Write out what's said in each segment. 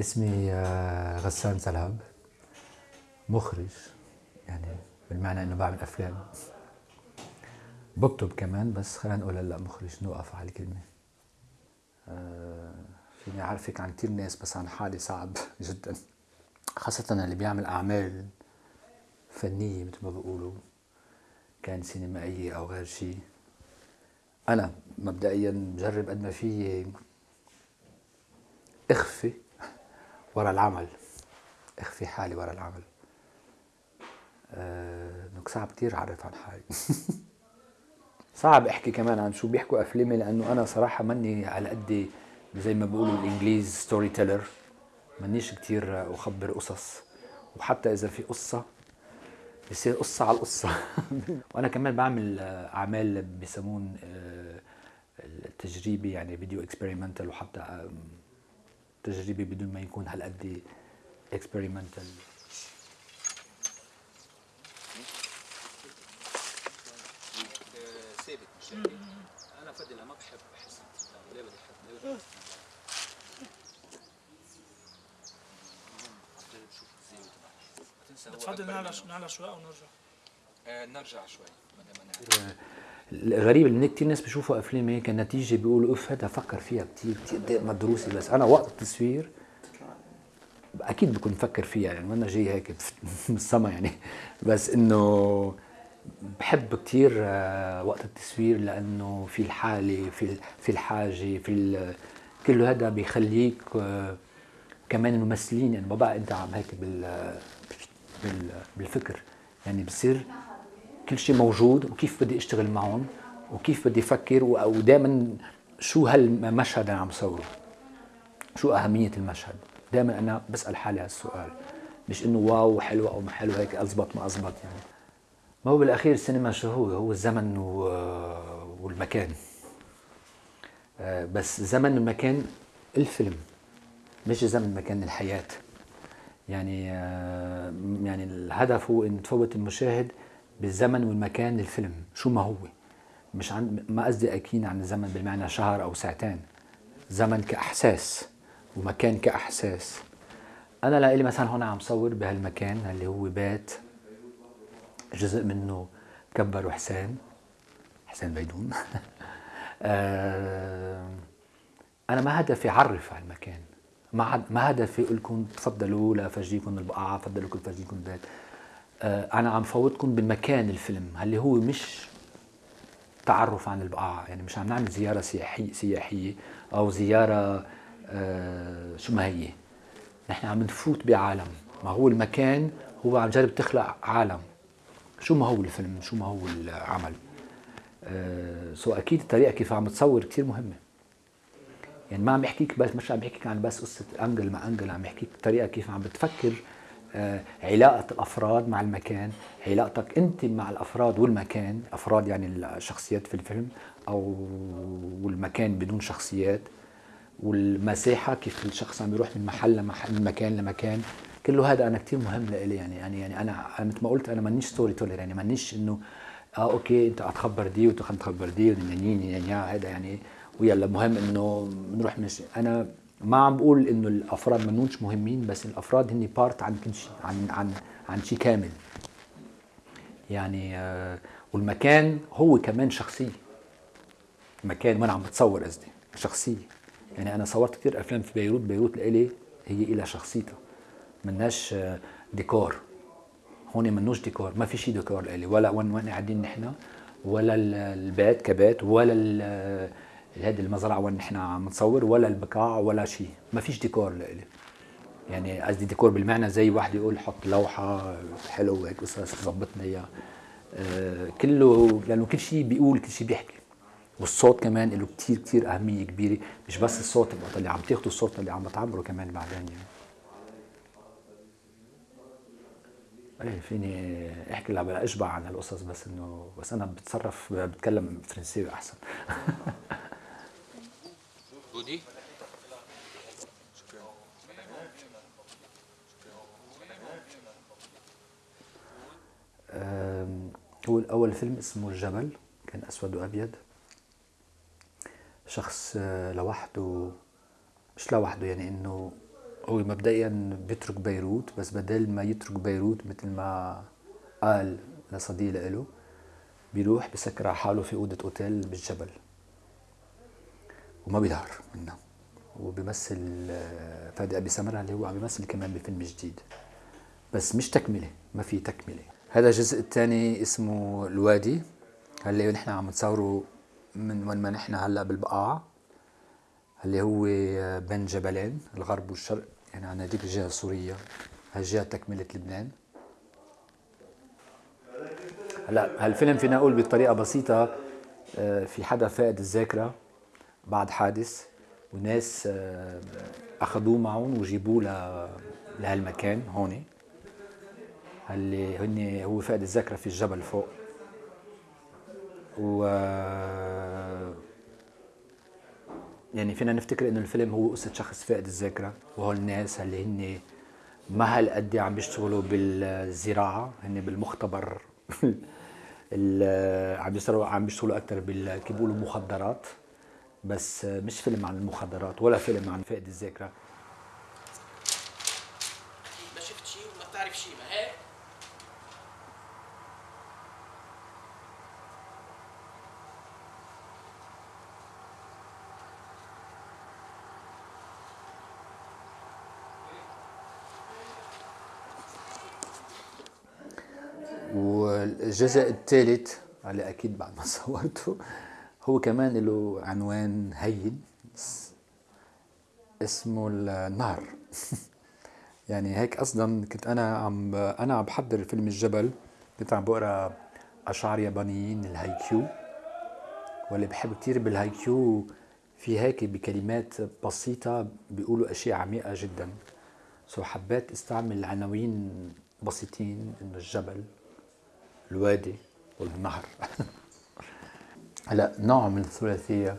اسمي آه، غسان سلهب مخرج يعني بالمعنى إنه بعمل أفلام. بكتب كمان بس خلينا نقول هلأ مخرج نوقف على الكلمة. فيني أعرفك عن كثير ناس بس عن حالي صعب جدا. خاصة اللي بيعمل أعمال فنية مثل ما بيقولوا كان سينمائية أو غير شيء أنا مبدئيا بجرب قد ما في اخفي ورا العمل. اخفي حالي ورا العمل. آه، انك صعب كثير أعرف عن حالي. صعب احكي كمان عن شو بيحكوا أفلامي لأنه أنا صراحة ماني على قد زي ما بيقولوا الإنجليز storyteller مانيش كثير أخبر قصص. وحتى إذا في قصة بصير قصة على القصة. وأنا كمان بعمل أعمال بسمون آه، التجريبي يعني فيديو اكسبيرمنتال وحتى تجريبي بدون ما يكون هالقد اكسبيرمنتال ثابت مش هيك أنا ما بحب احس ليه بدي احب ليه بدي بتفضل نعلى نعلى شوي أو نرجع؟ آه، نرجع شوي الغريب ان كثير ناس بيشوفوا أفلام هيك النتيجة بيقولوا اف هذا فكر فيها كثير كثير مدروسة بس أنا وقت التصوير أكيد بكون مفكر فيها يعني ما أنا جاي هيك من السما يعني. بس إنه بحب كثير وقت التصوير لأنه في الحالة في في الحاجة في كله هذا بيخليك آه، كمان ممثلين. يعني ما بقى أنت عم هيك بال بال بالفكر. يعني بصير كل شيء موجود وكيف بدي أشتغل معهم وكيف بدي أفكر ودائما شو هالمشهد اللي عم صوره. شو أهمية المشهد. دائما أنا بسأل حالي هالسؤال. مش إنه واو حلو أو ما حلو هيك اضبط ما اضبط يعني. ما هو بالأخير السينما شو هو؟ هو الزمن والمكان. آه، بس زمن والمكان الفيلم مش زمن مكان الحياة. يعني آه، يعني الهدف هو إن تفوت المشاهد بالزمن والمكان للفيلم شو ما هو؟ مش عن ما قصدي أكيد عن الزمن بالمعنى شهر أو ساعتين. زمن كأحساس ومكان كأحساس. أنا لإلي مثلا هون عم صور بهالمكان اللي هو بيت جزء منه كبر حسين حسين بيدون. آه، أنا ما هدفي أعرف على المكان. ما ما هدفي أقول لكم تفضلوا لافرجيكم البقعة تفضلوا كل فرجيكم البيت. آه، أنا عم فوتكم بالمكان الفيلم اللي هو مش تعرف عن البقعة. يعني مش عم نعمل زيارة سياحيه سياحية أو زيارة آه، شو ما هي. نحن عم نفوت بعالم. ما هو المكان هو عم جرب تخلق عالم. شو ما هو الفيلم؟ شو ما هو العمل؟ آه، so أكيد الطريقة كيف عم تصور كثير مهمة. يعني ما عم يحكيك بس مش عم يحكيك عن بس قصة angle مع angle عم يحكيك الطريقة كيف عم بتفكر آه، علاقة الأفراد مع المكان علاقتك أنت مع الأفراد والمكان أفراد يعني الشخصيات في الفيلم أو والمكان بدون شخصيات والمساحة كيف الشخص عم يروح من محل لمحل من مكان لمكان. كله هذا أنا كثير مهم لإلي يعني يعني يعني أنا مثل ما قلت أنا مانيش storyteller يعني مانيش إنه آه أوكي أنت هتخبر دي وأنت هتخبر دي ونيني هذا يعني ويلا مهم إنه بنروح من أنا ما عم بقول إنه الأفراد منونش مهمين بس الأفراد هن بارت عن كل شيء عن عن عن شيء كامل. يعني آه، والمكان هو كمان شخصية. مكان وأنا عم بتصور قصدي شخصية. يعني أنا صورت كثير أفلام في بيروت بيروت لإلي هي إلها شخصيتها. مناش ديكور. هون منوش ديكور ما في شيء ديكور. لإلي ولا وين وين قاعدين نحن ولا ال- البيت كبيت ولا هذه المزرعة وين نحن عم نصور ولا البقاع ولا شيء ما فيش ديكور لإلي يعني قصدي ديكور بالمعنى زي واحد يقول حط لوحة حلو هيك قصص ظبطنا إياها. آه، كله لأنه كل شيء بيقول كل شيء بيحكي. والصوت كمان له كثير كثير أهمية كبيرة. مش بس الصوت اللي عم تاخذوا الصوت اللي عم بتعبره كمان بعدين يعني إيه فيني احكي لها أشبع عن هالقصص بس إنه بس أنا بتصرف بتكلم فرنساوي أحسن. بودي هو الأول فيلم اسمه الجبل كان أسود وأبيض. شخص آه، لوحده مش لوحده يعني إنه هو مبدئيا بيترك بيروت بس بدل ما يترك بيروت مثل ما قال لصديق له بيروح بسكر على حاله في أوضة أوتيل بالجبل وما بيظهر منها. وبيمثل آه، فادي أبي سمرة اللي هو عم بيمثل كمان بفيلم جديد. بس مش تكملة ما في تكملة. هذا الجزء الثاني اسمه الوادي. اللي نحن عم نصوره من وين ما نحن هلأ بالبقاع اللي هو بين جبلين الغرب والشرق. يعني عن هذيك الجهة السورية. هالجهه تكملة لبنان. هلا هالفيلم فينا نقول بطريقة بسيطة آه، في حدا فقد الذاكرة بعد حادث وناس آه، أخذوه معهم وجيبوه لهالمكان هون اللي هن هو فقد الذاكرة في الجبل فوق. و يعني فينا نفتكر إنه الفيلم هو قصة شخص فاقد الذاكرة وهول الناس اللي هن ما هالقد عم بيشتغلوا بالزراعة هن بالمختبر ال- عم بيشتغلوا عم بيشتغلوا أكثر كيف بيقولوا مخدرات بس مش فيلم عن المخدرات ولا فيلم عن فقد الذاكرة. ما شفت شيء وما بتعرف شيء ما هيك والجزء الثالث اللي أكيد بعد ما صورته هو كمان له عنوان هين اس- اسمه النهر. يعني هيك أصلا كنت أنا عم أنا عم بحضر فيلم الجبل كنت عم بقرأ أشعار يابانيين الهايكيو. واللي بحب كتير بالهايكيو في هيك بكلمات بسيطة بيقولوا أشياء عميقة جدا. so حبيت أستعمل عناوين بسيطين إنه الجبل. الوادي والنهر. هلا نوع من الثلاثية.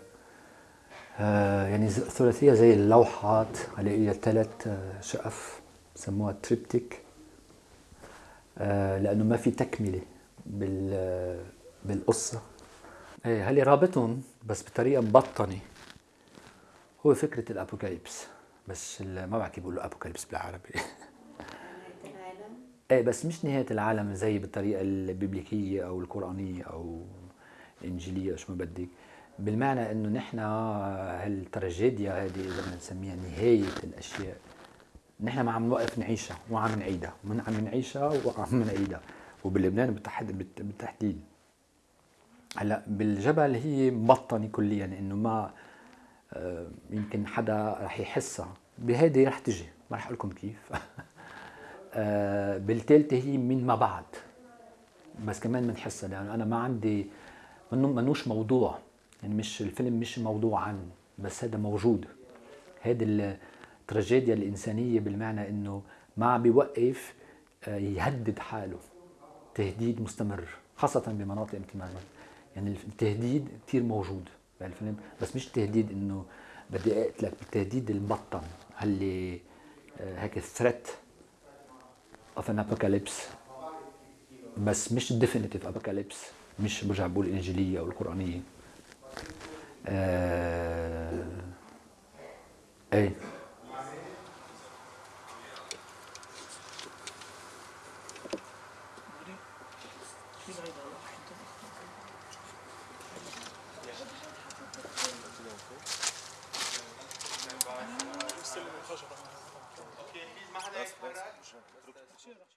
آه يعني ثلاثية زي اللوحات اللي هي ثلاث آه، شقف بسموها تريبتيك. آه لأنه ما في تكملة بال بالقصة. إيه هل رابطهم بس بطريقة مبطنة. هو فكرة الأبوكاليبس. بس ما بعرف كيف بيقولوا أبوكاليبس بالعربي. إيه بس مش نهاية العالم زي بالطريقة الببليكية أو القرآنية أو الإنجيلية أو شو ما بدك. بالمعنى إنه نحن هالتراجيديا هذه إذا بدنا نسميها نهاية الأشياء نحن ما عم نوقف نعيشها وعم نعيدها. من عم نعيشها وعم نعيدها. وبلبنان بالتحد بالت- بالتحديد. هلأ بالجبل هي مبطنة كليا إنه ما آه، يمكن حدا رح يحسها. بهيدي رح تجي. ما رح أقول لكم كيف. آه، بالثالثه هي من ما بعد. بس كمان بنحسها لأنه أنا ما عندي منو منوش موضوع. يعني مش الفيلم مش موضوع عن بس هذا موجود. هيدي التراجيديا الإنسانية بالمعنى إنه ما عم بيوقف آه، يهدد حاله. تهديد مستمر خاصة بمناطق مثل ما يعني التهديد كثير موجود بهالفيلم بس مش تهديد إنه بدي أقتلك التهديد المبطن اللي آه، هيك threat of an apocalypse بس مش definitive apocalypse مش برجع بقول الإنجيلية أو القرانيه آه... إيه؟ 치열하